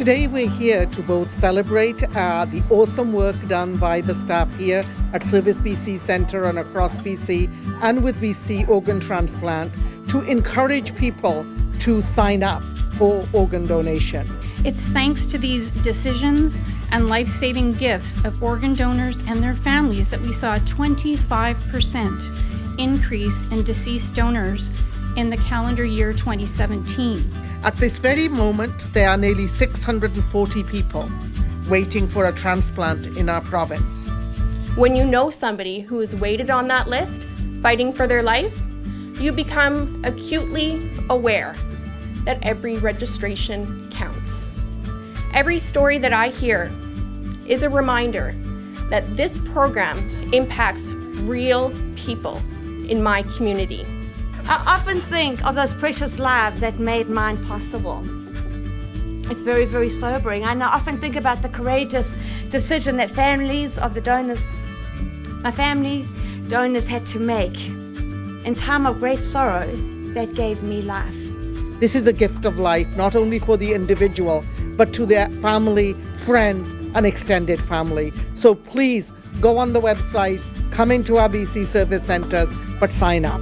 Today we're here to both celebrate uh, the awesome work done by the staff here at Service BC Centre and across BC and with BC Organ Transplant to encourage people to sign up for organ donation. It's thanks to these decisions and life-saving gifts of organ donors and their families that we saw a 25% increase in deceased donors in the calendar year 2017. At this very moment, there are nearly 640 people waiting for a transplant in our province. When you know somebody who is waited on that list, fighting for their life, you become acutely aware that every registration counts. Every story that I hear is a reminder that this program impacts real people in my community. I often think of those precious lives that made mine possible. It's very, very sobering. And I often think about the courageous decision that families of the donors, my family donors had to make in time of great sorrow that gave me life. This is a gift of life, not only for the individual, but to their family, friends, and extended family. So please go on the website, come into our BC service centres, but sign up.